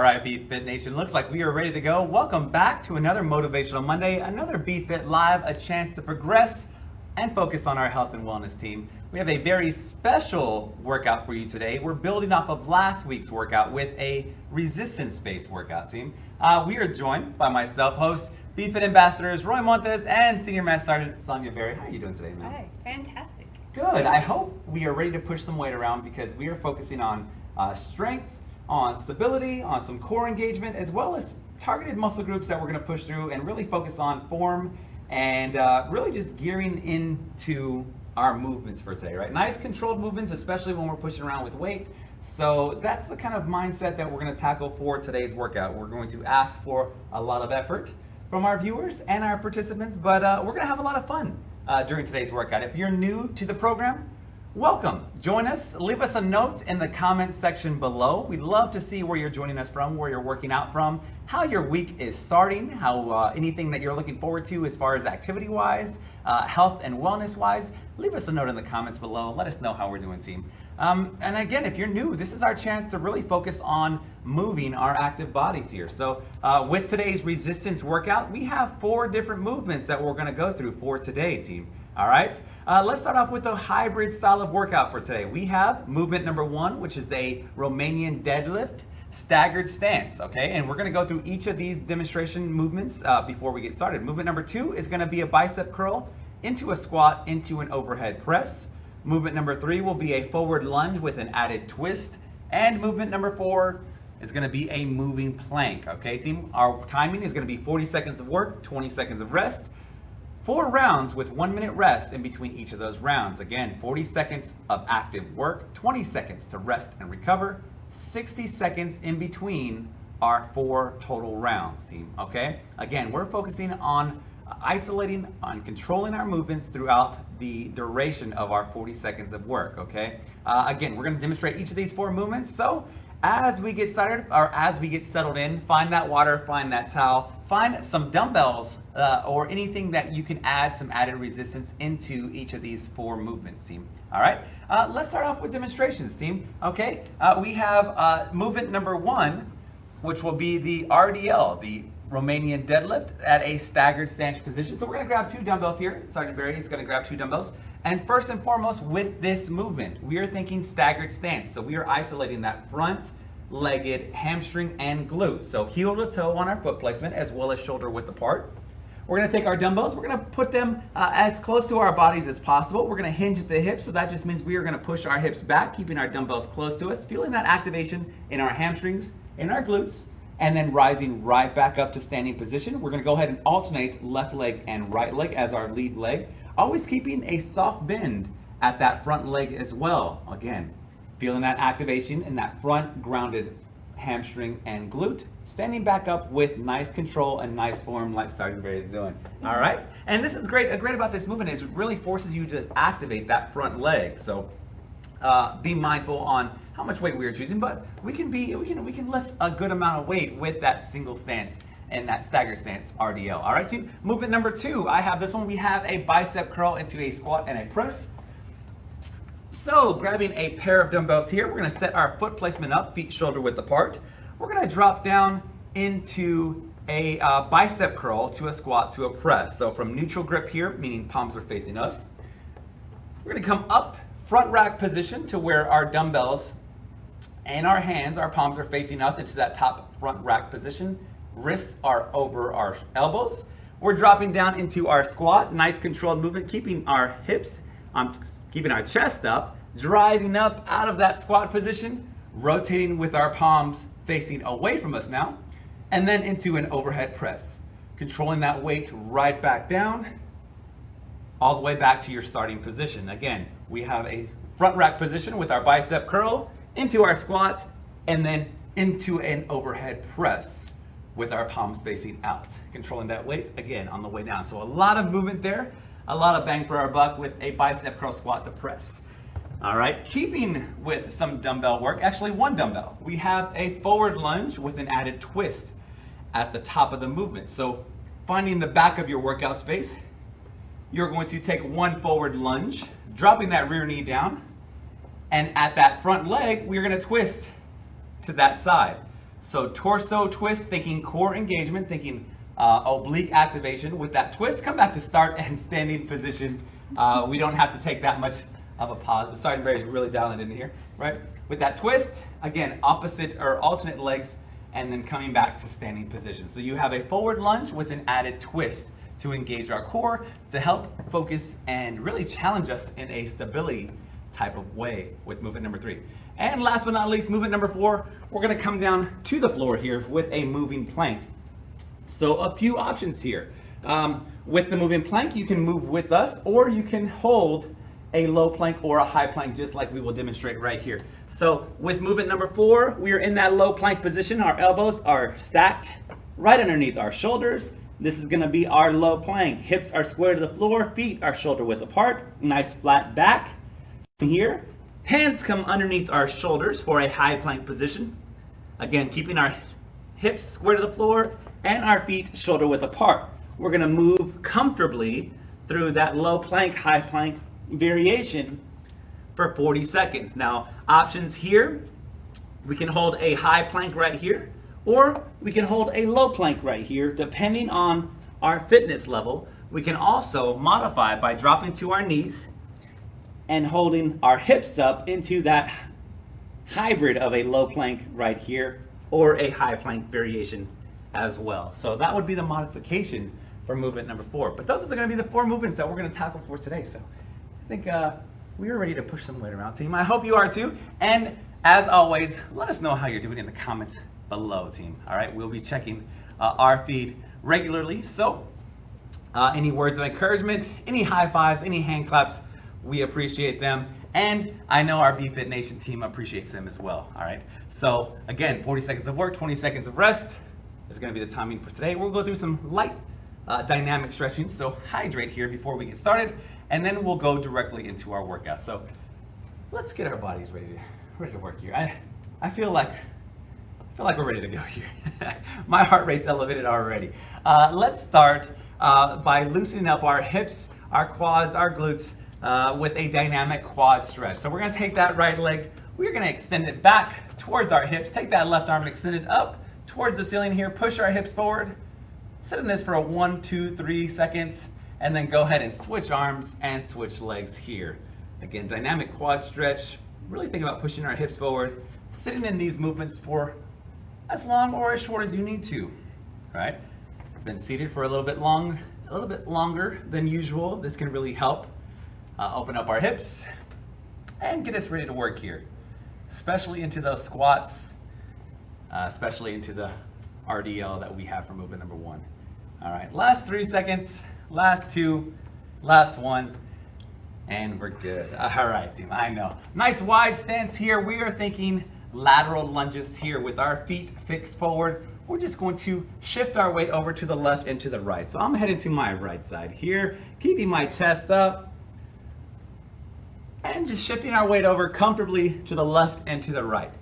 Right, Fit Nation, looks like we are ready to go. Welcome back to another Motivational Monday, another BFit Live, a chance to progress and focus on our health and wellness team. We have a very special workout for you today. We're building off of last week's workout with a resistance-based workout team. Uh, we are joined by myself, host, BFit ambassadors Roy Montes and Senior Master Sergeant Sonia Berry. How are you doing today, man? Hi, fantastic. Good. I hope we are ready to push some weight around because we are focusing on uh, strength, on stability, on some core engagement, as well as targeted muscle groups that we're going to push through and really focus on form and uh, really just gearing into our movements for today, right? Nice controlled movements, especially when we're pushing around with weight. So that's the kind of mindset that we're going to tackle for today's workout. We're going to ask for a lot of effort from our viewers and our participants, but uh, we're going to have a lot of fun uh, during today's workout. If you're new to the program, Welcome. Join us. Leave us a note in the comments section below. We'd love to see where you're joining us from, where you're working out from, how your week is starting, how uh, anything that you're looking forward to as far as activity wise, uh, health and wellness wise. Leave us a note in the comments below. Let us know how we're doing, team. Um, and again, if you're new, this is our chance to really focus on moving our active bodies here. So, uh, with today's resistance workout, we have four different movements that we're going to go through for today, team. All right, uh, let's start off with a hybrid style of workout for today. We have movement number one, which is a Romanian deadlift staggered stance, okay? And we're gonna go through each of these demonstration movements uh, before we get started. Movement number two is gonna be a bicep curl into a squat, into an overhead press. Movement number three will be a forward lunge with an added twist. And movement number four is gonna be a moving plank, okay team? Our timing is gonna be 40 seconds of work, 20 seconds of rest. Four rounds with one minute rest in between each of those rounds. Again, 40 seconds of active work, 20 seconds to rest and recover, 60 seconds in between our four total rounds, team, okay? Again, we're focusing on isolating, on controlling our movements throughout the duration of our 40 seconds of work, okay? Uh, again, we're gonna demonstrate each of these four movements, so as we get started, or as we get settled in, find that water, find that towel, find some dumbbells uh, or anything that you can add some added resistance into each of these four movements, team. All right, uh, let's start off with demonstrations, team. Okay, uh, we have uh, movement number one, which will be the RDL, the Romanian deadlift at a staggered stance position. So we're gonna grab two dumbbells here. Sergeant Barry is gonna grab two dumbbells. And first and foremost, with this movement, we are thinking staggered stance. So we are isolating that front, legged, hamstring, and glute. So heel to toe on our foot placement as well as shoulder width apart. We're gonna take our dumbbells, we're gonna put them uh, as close to our bodies as possible. We're gonna hinge at the hips, so that just means we are gonna push our hips back, keeping our dumbbells close to us, feeling that activation in our hamstrings, in our glutes, and then rising right back up to standing position. We're gonna go ahead and alternate left leg and right leg as our lead leg, always keeping a soft bend at that front leg as well. Again, Feeling that activation in that front grounded hamstring and glute. Standing back up with nice control and nice form like Sergeant Barry is doing. All right? And this is great. Great about this movement is it really forces you to activate that front leg. So uh, be mindful on how much weight we are choosing, but we can be we can we can lift a good amount of weight with that single stance and that stagger stance RDL. All right, team. Movement number two. I have this one. We have a bicep curl into a squat and a press. So grabbing a pair of dumbbells here, we're gonna set our foot placement up, feet shoulder width apart. We're gonna drop down into a uh, bicep curl to a squat to a press. So from neutral grip here, meaning palms are facing us. We're gonna come up front rack position to where our dumbbells and our hands, our palms are facing us into that top front rack position. Wrists are over our elbows. We're dropping down into our squat, nice controlled movement, keeping our hips um, keeping our chest up, driving up out of that squat position, rotating with our palms facing away from us now, and then into an overhead press. Controlling that weight right back down, all the way back to your starting position. Again, we have a front rack position with our bicep curl, into our squat, and then into an overhead press with our palms facing out. Controlling that weight, again, on the way down. So a lot of movement there a lot of bang for our buck with a bicep curl squat to press. All right, keeping with some dumbbell work, actually one dumbbell, we have a forward lunge with an added twist at the top of the movement. So finding the back of your workout space, you're going to take one forward lunge, dropping that rear knee down, and at that front leg, we're gonna twist to that side. So torso twist, thinking core engagement, thinking uh, oblique activation. With that twist, come back to start and standing position. Uh, we don't have to take that much of a pause. Sorry, Barry's really dialing in here, right? With that twist, again, opposite or alternate legs, and then coming back to standing position. So you have a forward lunge with an added twist to engage our core to help focus and really challenge us in a stability type of way with movement number three. And last but not least, movement number four, we're gonna come down to the floor here with a moving plank. So a few options here. Um, with the moving plank, you can move with us or you can hold a low plank or a high plank just like we will demonstrate right here. So with movement number four, we are in that low plank position. Our elbows are stacked right underneath our shoulders. This is gonna be our low plank. Hips are square to the floor, feet are shoulder width apart, nice flat back. Here, hands come underneath our shoulders for a high plank position. Again, keeping our hips square to the floor and our feet shoulder width apart. We're gonna move comfortably through that low plank, high plank variation for 40 seconds. Now, options here, we can hold a high plank right here, or we can hold a low plank right here, depending on our fitness level. We can also modify by dropping to our knees and holding our hips up into that hybrid of a low plank right here, or a high plank variation as well. So that would be the modification for movement number four. But those are going to be the four movements that we're going to tackle for today. So I think uh, we are ready to push some weight around, team. I hope you are too. And as always, let us know how you're doing in the comments below, team. All right, we'll be checking uh, our feed regularly. So uh, any words of encouragement, any high fives, any hand claps, we appreciate them. And I know our BFit Nation team appreciates them as well. All right. So again, 40 seconds of work, 20 seconds of rest is going to be the timing for today. We'll go through some light uh, dynamic stretching. So hydrate here before we get started, and then we'll go directly into our workout. So let's get our bodies ready to, ready to work here. I, I feel like I feel like we're ready to go here. My heart rate's elevated already. Uh, let's start uh, by loosening up our hips, our quads, our glutes uh, with a dynamic quad stretch. So we're gonna take that right leg, we're gonna extend it back towards our hips, take that left arm, extend it up towards the ceiling here, push our hips forward, sit in this for a one, two, three seconds, and then go ahead and switch arms and switch legs here. Again, dynamic quad stretch, really think about pushing our hips forward, sitting in these movements for as long or as short as you need to, right? Been seated for a little bit long, a little bit longer than usual. This can really help uh, open up our hips and get us ready to work here, especially into those squats, uh, especially into the RDL that we have for movement number one. All right, last three seconds, last two, last one, and we're good. All right, team, I know. Nice wide stance here. We are thinking lateral lunges here with our feet fixed forward. We're just going to shift our weight over to the left and to the right. So I'm headed to my right side here, keeping my chest up, and just shifting our weight over comfortably to the left and to the right.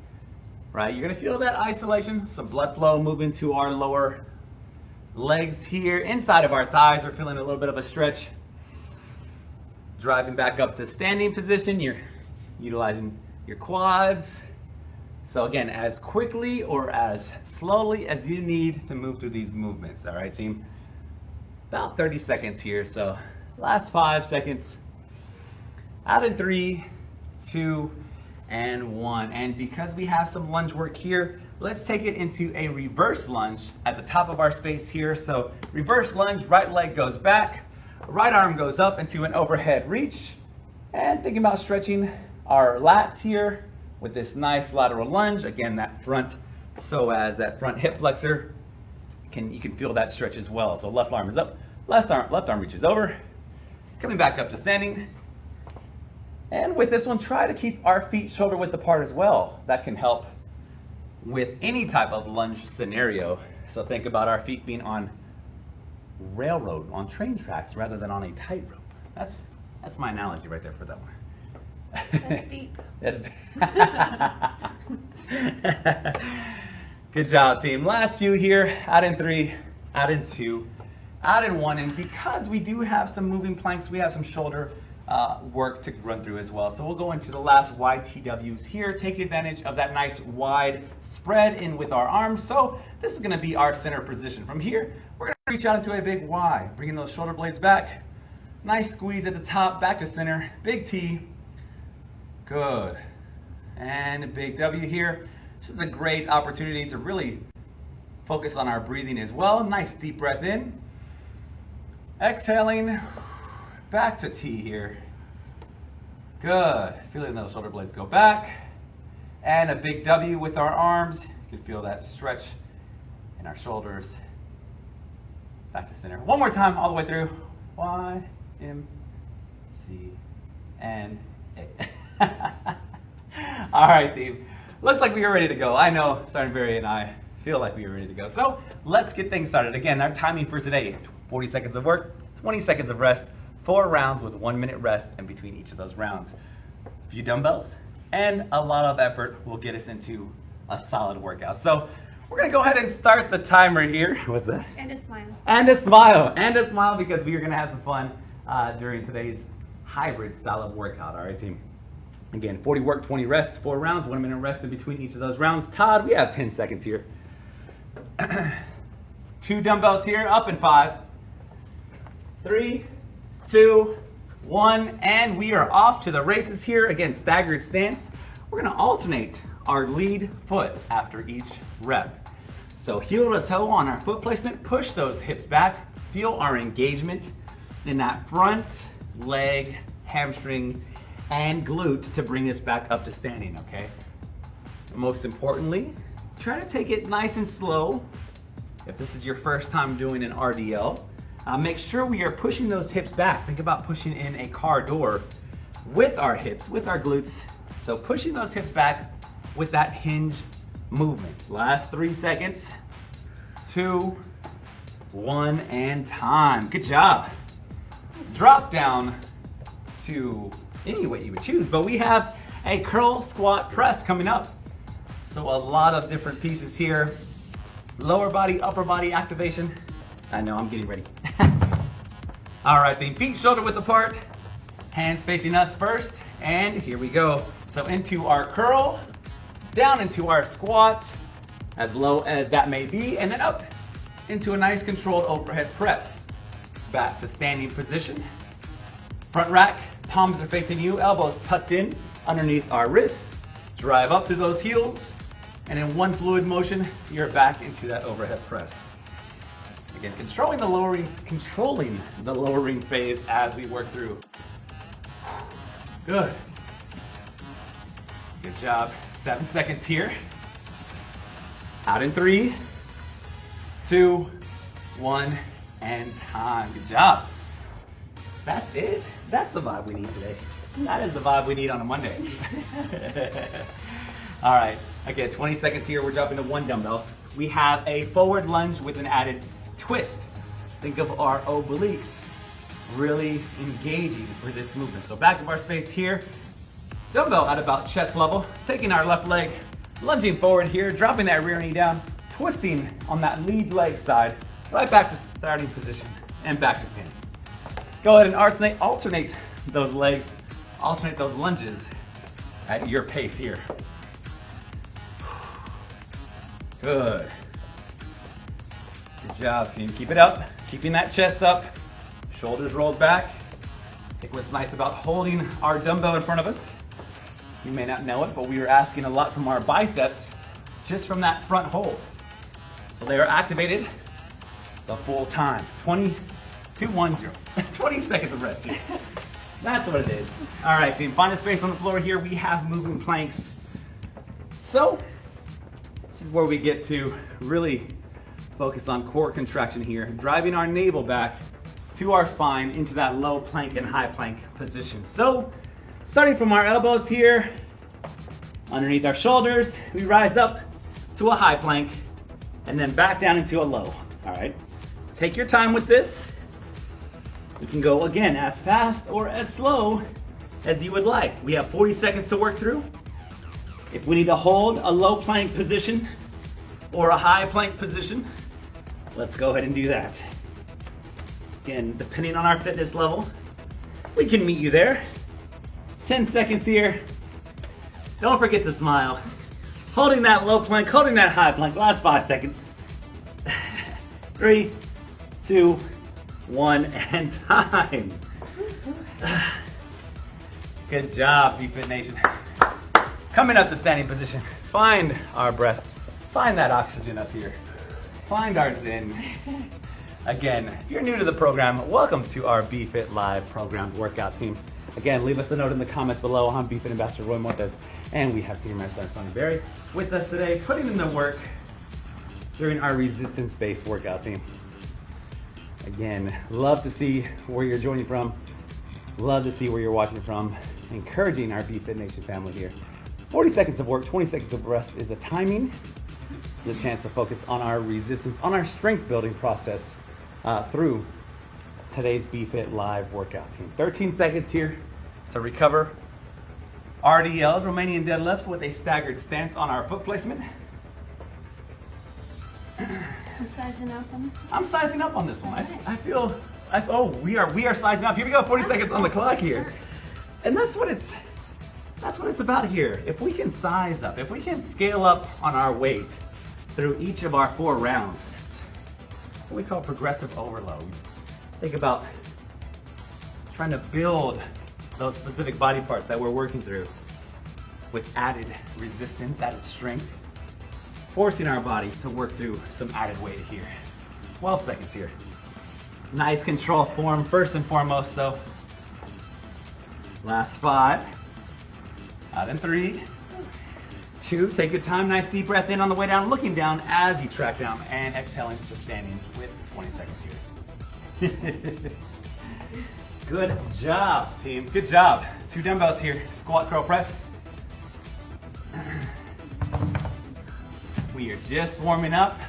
Right, you're gonna feel that isolation, some blood flow moving to our lower legs here. Inside of our thighs we're feeling a little bit of a stretch. Driving back up to standing position, you're utilizing your quads, so again, as quickly or as slowly as you need to move through these movements, all right, team? About 30 seconds here, so last five seconds. Out in three, two, and one. And because we have some lunge work here, let's take it into a reverse lunge at the top of our space here. So reverse lunge, right leg goes back, right arm goes up into an overhead reach. And thinking about stretching our lats here, with this nice lateral lunge. Again, that front psoas that front hip flexor, can you can feel that stretch as well. So left arm is up, left arm, left arm reaches over, coming back up to standing. And with this one, try to keep our feet shoulder width apart as well. That can help with any type of lunge scenario. So think about our feet being on railroad, on train tracks, rather than on a tightrope. That's, that's my analogy right there for that one. That's deep. That's Good job, team. Last few here. Out in three, out in two, out in one. And because we do have some moving planks, we have some shoulder uh, work to run through as well. So we'll go into the last YTWs here, take advantage of that nice wide spread in with our arms. So this is gonna be our center position. From here, we're gonna reach out into a big Y, bringing those shoulder blades back. Nice squeeze at the top, back to center, big T. Good. And a big W here. This is a great opportunity to really focus on our breathing as well. Nice deep breath in. Exhaling, back to T here. Good. Feeling those shoulder blades go back. And a big W with our arms. You can feel that stretch in our shoulders. Back to center. One more time, all the way through. Y, M, C, and A. all right, team. Looks like we are ready to go. I know Sergeant Barry and I feel like we are ready to go. So let's get things started. Again, our timing for today, 40 seconds of work, 20 seconds of rest, four rounds with one minute rest in between each of those rounds. A few dumbbells and a lot of effort will get us into a solid workout. So we're gonna go ahead and start the timer here. What's that? And a smile. And a smile, and a smile because we are gonna have some fun uh, during today's hybrid style of workout. All right, team. Again, 40 work, 20 rest, four rounds, one minute rest in between each of those rounds. Todd, we have 10 seconds here. Two dumbbells here, up in five, three, two, one, and we are off to the races here. Again, staggered stance. We're gonna alternate our lead foot after each rep. So heel to toe on our foot placement, push those hips back, feel our engagement in that front leg, hamstring, and glute to bring us back up to standing, okay? Most importantly, try to take it nice and slow. If this is your first time doing an RDL, uh, make sure we are pushing those hips back. Think about pushing in a car door with our hips, with our glutes. So pushing those hips back with that hinge movement. Last three seconds, two, one, and time. Good job. Drop down to any weight you would choose, but we have a curl squat press coming up. So a lot of different pieces here. Lower body, upper body activation. I know, I'm getting ready. All right, team, feet shoulder width apart, hands facing us first, and here we go. So into our curl, down into our squat, as low as that may be, and then up into a nice controlled overhead press. Back to standing position. Front rack, palms are facing you, elbows tucked in underneath our wrists. Drive up through those heels, and in one fluid motion, you're back into that overhead press. Again, controlling the lowering, controlling the lowering phase as we work through. Good. Good job. Seven seconds here. Out in three, two, one, and time. Good job. That's it. That's the vibe we need today. That is the vibe we need on a Monday. All right, again, 20 seconds here. We're dropping to one dumbbell. We have a forward lunge with an added twist. Think of our obliques really engaging for this movement. So back of our space here, dumbbell at about chest level, taking our left leg, lunging forward here, dropping that rear knee down, twisting on that lead leg side, right back to starting position and back to standing. Go ahead and alternate, alternate those legs, alternate those lunges at your pace here. Good. Job, team. Keep it up. Keeping that chest up. Shoulders rolled back. I think what's nice about holding our dumbbell in front of us, you may not know it, but we are asking a lot from our biceps just from that front hold. So they are activated the full time. 20, 2, 1, 0. 20 seconds of rest. That's what it is. All right, team, find a space on the floor here. We have moving planks. So, this is where we get to really focus on core contraction here, driving our navel back to our spine into that low plank and high plank position. So, starting from our elbows here, underneath our shoulders, we rise up to a high plank and then back down into a low, all right? Take your time with this. We can go again as fast or as slow as you would like. We have 40 seconds to work through. If we need to hold a low plank position or a high plank position, let's go ahead and do that. Again, depending on our fitness level, we can meet you there. 10 seconds here. Don't forget to smile. Holding that low plank, holding that high plank. Last five seconds. Three, two, one, and time. Good job, BFit Nation. Coming up to standing position. Find our breath. Find that oxygen up here. Find our zen. Again, if you're new to the program, welcome to our BFit Live programmed workout team. Again, leave us a note in the comments below. I'm BFit Ambassador Roy Montes, and we have Senior Master Sonny Berry with us today, putting in the work during our resistance-based workout team. Again, love to see where you're joining from. Love to see where you're watching from. Encouraging our BFit Nation family here. 40 seconds of work, 20 seconds of rest is a timing, the chance to focus on our resistance, on our strength building process uh, through today's BFit Live workout team. 13 seconds here to recover. RDLs, Romanian deadlifts with a staggered stance on our foot placement. I'm sizing up on this one. I'm sizing up on this one. I, I feel, I, oh, we are, we are sizing up. Here we go, 40 seconds on the clock here. And that's what it's, that's what it's about here. If we can size up, if we can scale up on our weight through each of our four rounds, what we call progressive overload. Think about trying to build those specific body parts that we're working through with added resistance, added strength, forcing our bodies to work through some added weight here. 12 seconds here. Nice control form, first and foremost, though. Last five. Uh, Out in three, two, take your time, nice deep breath in on the way down, looking down as you track down, and exhaling to standing with 20 seconds here. Good job, team. Good job. Two dumbbells here. Squat, curl, press. We are just warming up.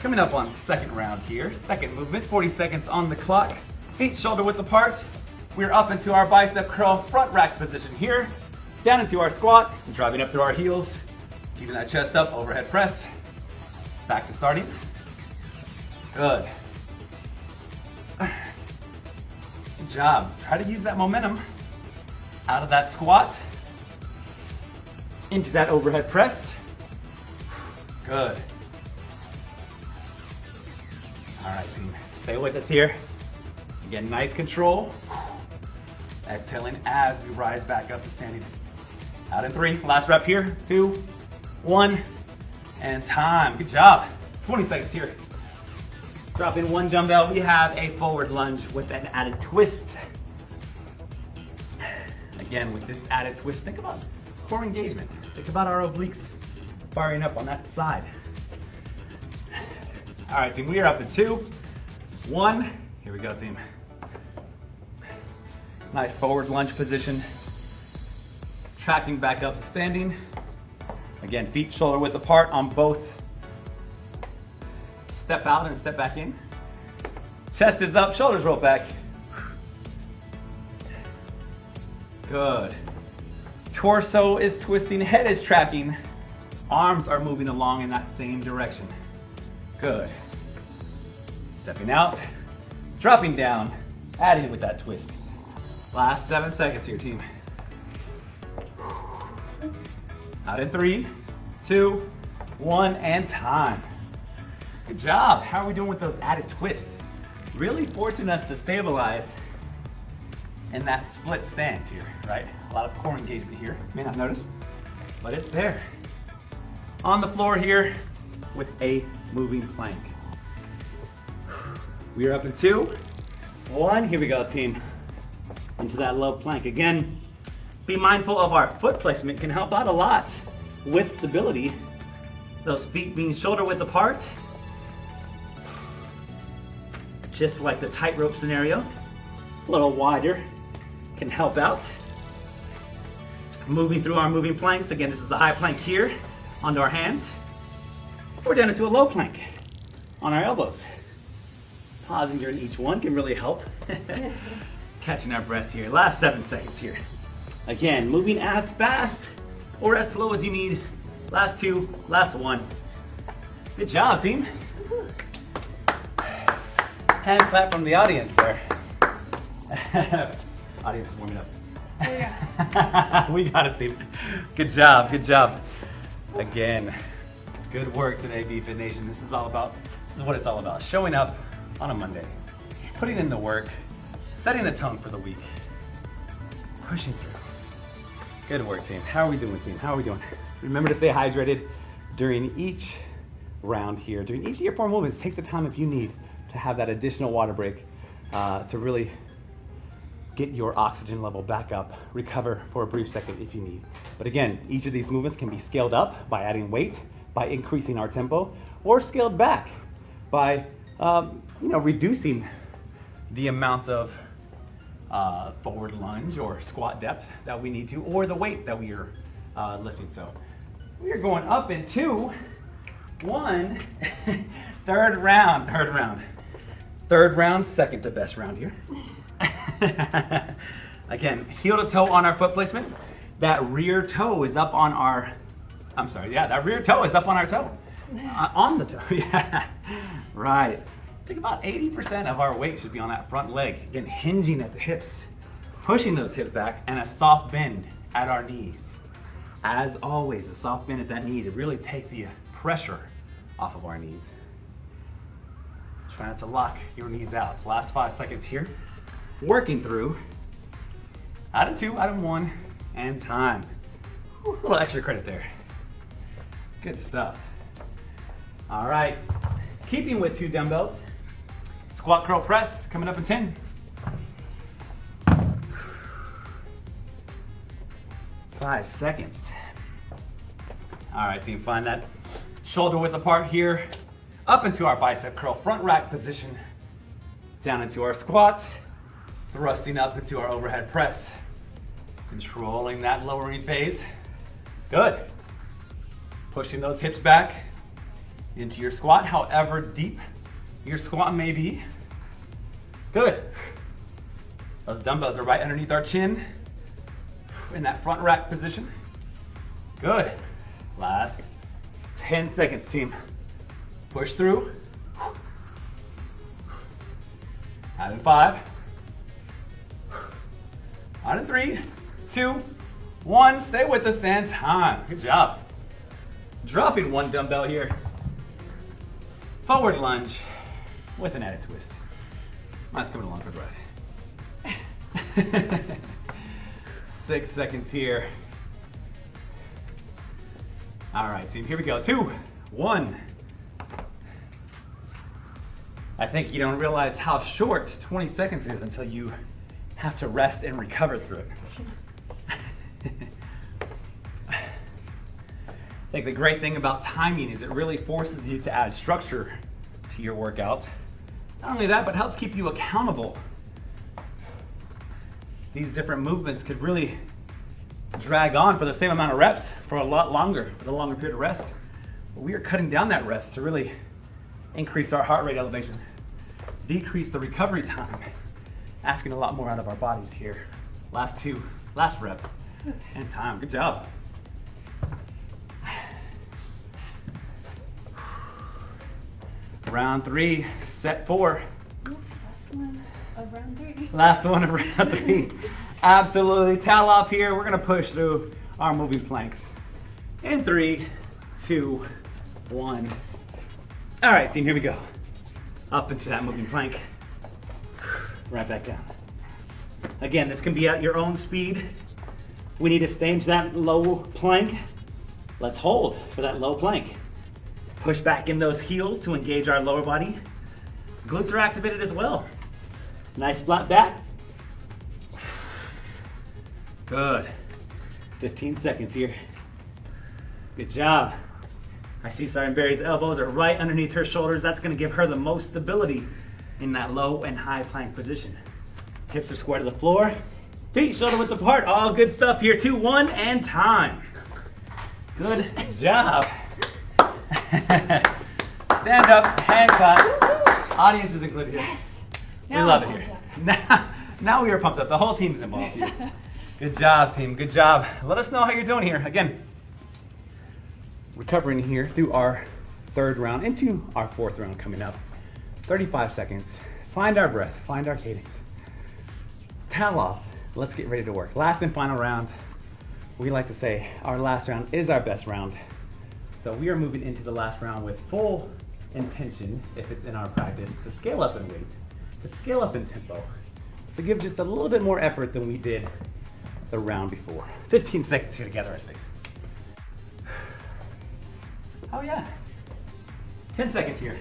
Coming up on second round here. Second movement, 40 seconds on the clock. Feet shoulder width apart. We're up into our bicep curl front rack position here. Down into our squat, driving up through our heels. Keeping that chest up, overhead press. Back to starting. Good. Good job. Try to use that momentum out of that squat into that overhead press. Good. All right, team. Stay with us here. Again, nice control. Exhaling as we rise back up to standing. Out in three. Last rep here. Two, one, and time. Good job. 20 seconds here. Drop in one dumbbell. We have a forward lunge with an added twist. Again, with this added twist, think about core engagement. Think about our obliques firing up on that side. All right, team, we are up in two, one. Here we go, team. Nice forward lunge position. Tracking back up to standing. Again, feet shoulder width apart on both. Step out and step back in. Chest is up, shoulders roll back. Good. Torso is twisting, head is tracking. Arms are moving along in that same direction. Good. Stepping out, dropping down, adding with that twist. Last seven seconds here, team. Out in three, two, one, and time. Good job. How are we doing with those added twists? Really forcing us to stabilize in that split stance here, right? A lot of core engagement here. You may not notice, but it's there. On the floor here with a moving plank. We are up in two, one. Here we go, team. Into that low plank. Again, be mindful of our foot placement can help out a lot with stability. Those feet being shoulder width apart. Just like the tightrope scenario, a little wider can help out. Moving through our moving planks. Again, this is the high plank here onto our hands. We're down into a low plank on our elbows. Pausing during each one can really help. Catching our breath here. Last seven seconds here. Again, moving as fast or as slow as you need. Last two, last one. Good job, team. Hand clap from the audience there. Audience is warming up. Yeah. we got it, team. Good job, good job. Again, good work today, BFit Nation. This is all about, this is what it's all about. Showing up on a Monday, putting in the work, setting the tone for the week, pushing through. Good work, team. How are we doing, team? How are we doing? Remember to stay hydrated during each round here. During each of your four movements, take the time if you need to have that additional water break uh, to really get your oxygen level back up, recover for a brief second if you need. But again, each of these movements can be scaled up by adding weight, by increasing our tempo, or scaled back by um, you know reducing the amounts of uh, forward lunge or squat depth that we need to, or the weight that we are uh, lifting. So we are going up in two, one, third round, third round. Third round, second to best round here. Again, heel to toe on our foot placement. That rear toe is up on our, I'm sorry, yeah, that rear toe is up on our toe. Uh, on the toe, yeah. Right. Think about 80% of our weight should be on that front leg. Again, hinging at the hips, pushing those hips back, and a soft bend at our knees. As always, a soft bend at that knee to really take the pressure off of our knees. Try not to lock your knees out. Last five seconds here. Working through. Out of two, out of one, and time. A little extra credit there. Good stuff. All right. Keeping with two dumbbells. Squat curl press coming up in 10. Five seconds. All right, team, find that shoulder width apart here. Up into our bicep curl front rack position. Down into our squat. Thrusting up into our overhead press. Controlling that lowering phase. Good. Pushing those hips back into your squat, however deep your squat may be. Good. Those dumbbells are right underneath our chin in that front rack position. Good. Last 10 seconds, team. Push through. Out in five. Out in three, two, one. Stay with us and time. Good job. Dropping one dumbbell here. Forward lunge with an added twist. Mine's coming along for the ride. Six seconds here. All right, team, here we go. Two, one. I think you don't realize how short 20 seconds is until you have to rest and recover through it. I think the great thing about timing is it really forces you to add structure to your workout. Not only that, but helps keep you accountable. These different movements could really drag on for the same amount of reps for a lot longer, with a longer period of rest. But we are cutting down that rest to really increase our heart rate elevation, decrease the recovery time, asking a lot more out of our bodies here. Last two, last rep, and time. Good job. Round three, set four. Last one of round three. Last one of round three. Absolutely. Towel off here. We're going to push through our moving planks. In three, two, one. All right, team, here we go. Up into that moving plank. Right back down. Again, this can be at your own speed. We need to stay into that low plank. Let's hold for that low plank. Push back in those heels to engage our lower body. Glutes are activated as well. Nice flat back. Good. 15 seconds here. Good job. I see Siren Berry's elbows are right underneath her shoulders. That's gonna give her the most stability in that low and high plank position. Hips are square to the floor. Feet shoulder width apart. All good stuff here. Two, one, and time. Good job. Stand up, hand clap. Audience is included here. We Now love I'm it here. Now, now we are pumped up. The whole team is involved here. Good job, team. Good job. Let us know how you're doing here. Again, recovering here through our third round into our fourth round coming up. 35 seconds. Find our breath, find our cadence. Towel off. let's get ready to work. Last and final round. We like to say our last round is our best round. So we are moving into the last round with full intention, if it's in our practice, to scale up in weight, to scale up in tempo, to give just a little bit more effort than we did the round before. 15 seconds here together, I think. Oh yeah. 10 seconds here.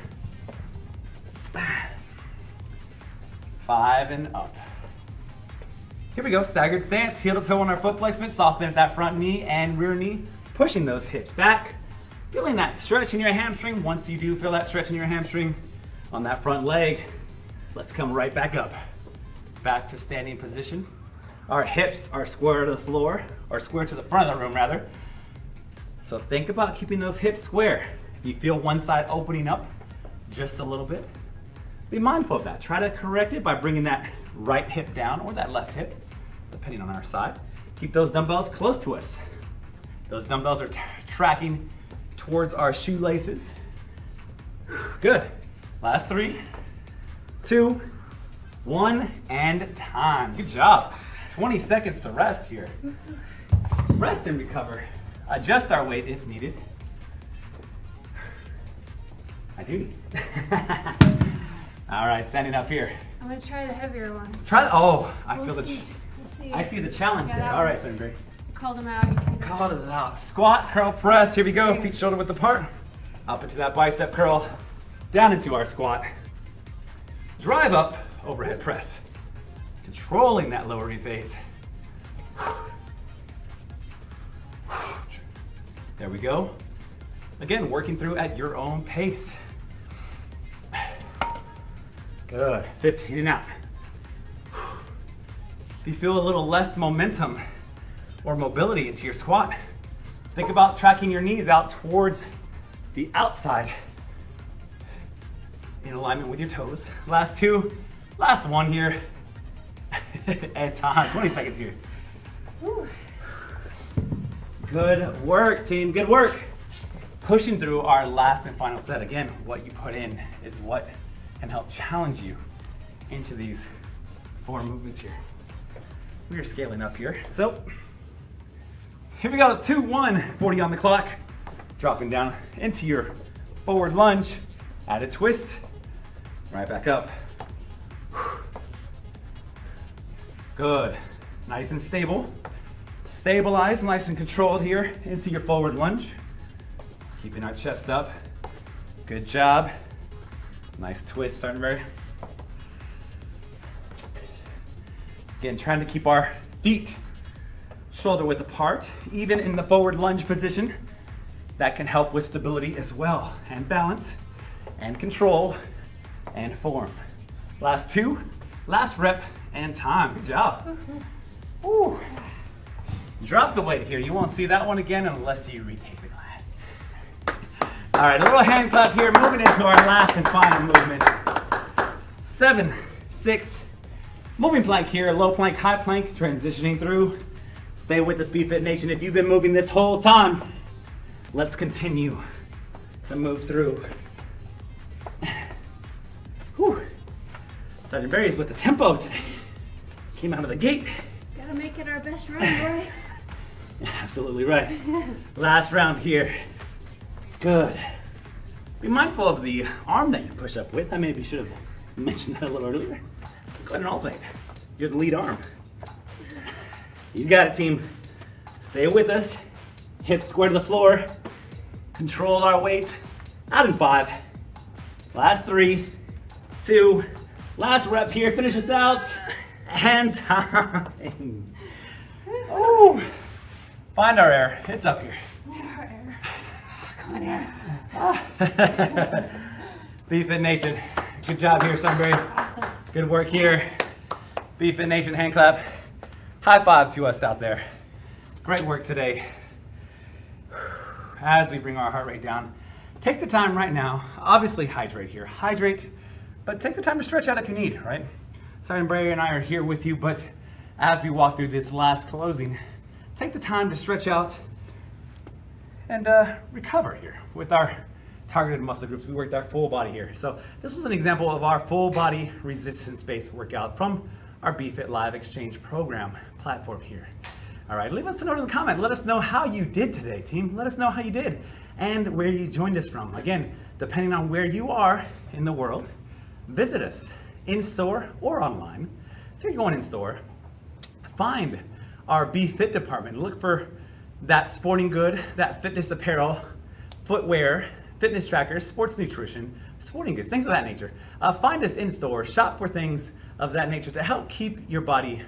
Five and up. Here we go, staggered stance, heel to toe on our foot placement, soften at that front knee and rear knee, pushing those hips back, feeling that stretch in your hamstring. Once you do feel that stretch in your hamstring on that front leg, let's come right back up. Back to standing position. Our hips are square to the floor, or square to the front of the room rather. So think about keeping those hips square. If you feel one side opening up just a little bit, be mindful of that. Try to correct it by bringing that right hip down or that left hip, depending on our side. Keep those dumbbells close to us. Those dumbbells are tracking towards our shoelaces. Good. Last three, two, one, and time. Good job. 20 seconds to rest here. Rest and recover. Adjust our weight if needed. I do. All right, standing up here. I'm gonna try the heavier one. Try. Oh, I We'll feel the. see. ch- We'll. I see the challenge Yeah, there. All right, Sunbury. Called him out. You see? Call it out. Squat, curl, press. Here we go. Feet shoulder width apart. Up into that bicep curl. Down into our squat. Drive up, overhead press. Controlling that lowering phase. There we go. Again, working through at your own pace. Good. 15 and out. If you feel a little less momentum or mobility into your squat, think about tracking your knees out towards the outside in alignment with your toes. Last two, last one here. and time, 20 seconds here. Good work, team. Good work. Pushing through our last and final set. Again, what you put in is what can help challenge you into these four movements here. We are scaling up here. So, here we go. Two, one, 40 on the clock. Dropping down into your forward lunge. Add a twist. Right back up. Good. Nice and stable. Stabilize, nice and controlled here into your forward lunge. Keeping our chest up. Good job. Nice twist, Thornberry. Again, trying to keep our feet shoulder width apart, even in the forward lunge position. That can help with stability as well, and balance, and control, and form. Last two, last rep, and time. Good job. Woo. Drop the weight here. You won't see that one again unless you retake the class. All right, a little hand clap here, moving into our last and final movement. Seven, six, moving plank here, low plank, high plank, transitioning through. Stay with us, BFit Nation. If you've been moving this whole time, let's continue to move through. Whew. Sergeant Barry's with the tempo today. Came out of the gate. Gotta make it our best run, boy. Absolutely right. Last round here. Good. Be mindful of the arm that you push up with. I maybe should have mentioned that a little earlier. Go ahead and alternate. You're the lead arm. You got it, team. Stay with us. Hips square to the floor. Control our weight. Out in five. Last three, two, last rep here. Finish us out. And time. Oh. Find our air. It's up here. Find our air. Come on here. BFit Nation. Good job here, Sunbury. Awesome. Good work here. BFit Nation hand clap. High five to us out there. Great work today. As we bring our heart rate down, take the time right now. Obviously, hydrate here. Hydrate, but take the time to stretch out if you need, right? Sergeant Brayer and I are here with you, but as we walk through this last closing, take the time to stretch out and uh, recover here with our targeted muscle groups. We worked our full body here. So this was an example of our full body resistance based workout from our BFit Live Exchange program platform here. All right, leave us a note in the comment. Let us know how you did today, team. Let us know how you did and where you joined us from. Again, depending on where you are in the world, visit us in store or online. If you're going in store, find our BFIT department. Look for that sporting good, that fitness apparel, footwear, fitness trackers, sports nutrition, sporting goods, things of that nature. Uh, find us in store, shop for things of that nature to help keep your body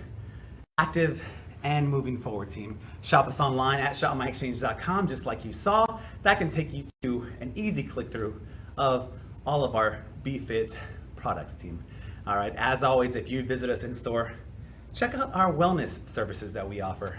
active and moving forward, team. Shop us online at shopmyexchange.com, just like you saw. That can take you to an easy click through of all of our BeFit products, team. All right, as always, if you visit us in store, check out our wellness services that we offer,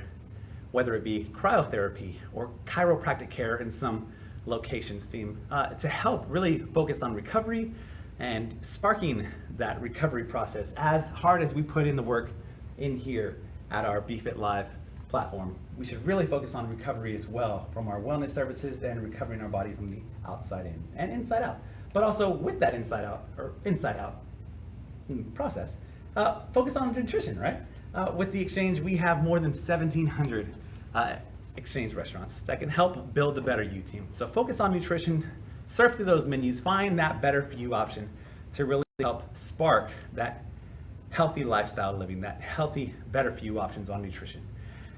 whether it be cryotherapy or chiropractic care in some locations, team, uh, to help really focus on recovery and sparking that recovery process as hard as we put in the work in here at our BeFit Live platform. We should really focus on recovery as well from our wellness services and recovering our body from the outside in and inside out. But also with that inside out or inside out mm, process, uh, focus on nutrition, right? Uh, with the exchange, we have more than 1,700 uh, exchange restaurants that can help build a better you team. So focus on nutrition, surf through those menus, find that better for you option to really help spark that healthy lifestyle living, that healthy, better for you options on nutrition.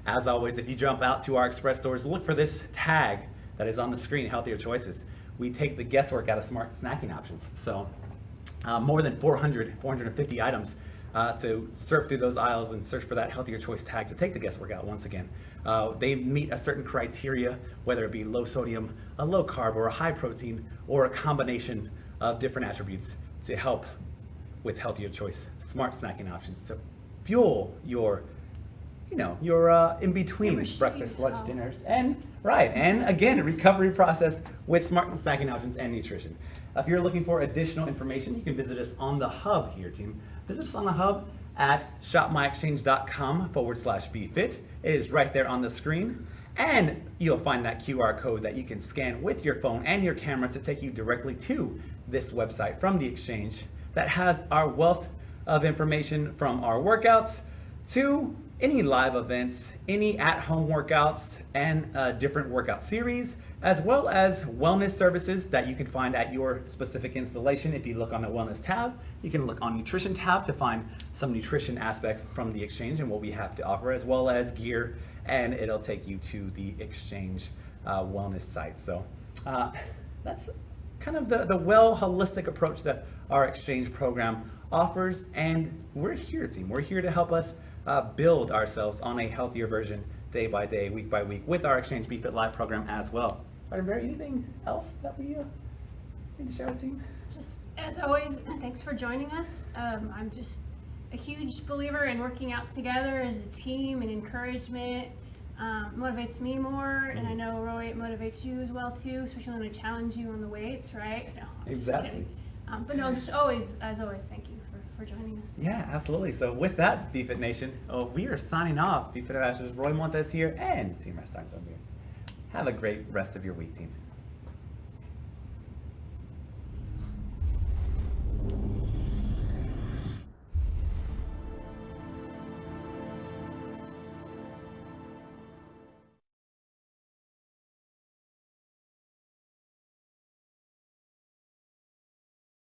As always, if you jump out to our express stores, look for this tag that is on the screen, Healthier Choices. We take the guesswork out of smart snacking options. So uh, more than 400, 450 items uh, to surf through those aisles and search for that healthier choice tag to take the guesswork out once again. Uh, they meet a certain criteria, whether it be low sodium, a low carb, or a high protein, or a combination of different attributes to help with healthier choice, smart snacking options to fuel your, you know, your uh, in between breakfast, lunch, oh. dinners, and right, and again, recovery process with smart snacking options and nutrition. If you're looking for additional information, you can visit us on the hub here, team. Us on the hub at shopmyexchange.com forward slash BFit. It is right there on the screen. And you'll find that QR code that you can scan with your phone and your camera to take you directly to this website from the exchange that has our wealth of information from our workouts to any live events, any at-home workouts, and different workout series, as well as wellness services that you can find at your specific installation. If you look on the wellness tab, you can look on nutrition tab to find some nutrition aspects from the exchange and what we have to offer, as well as gear, and it'll take you to the exchange uh, wellness site. So uh, that's kind of the, the well holistic approach that our exchange program offers. And we're here, team. We're here to help us uh, build ourselves on a healthier version day by day, week by week with our Exchange BeFit Live program as well. Are there anything else that we uh, need to share with the team? Just as always, thanks for joining us. Um, I'm just a huge believer in working out together as a team and encouragement. Um, motivates me more, and I know Roy, it motivates you as well too, especially when I challenge you on the weights, right? No, Exactly. Um, but no, just always, as always, thank you for, for joining us. Yeah, absolutely. So with that, BFit Nation, oh, we are signing off. BFit Ambassadors Roy Montes here and Rest Times over here. Have a great rest of your week, team.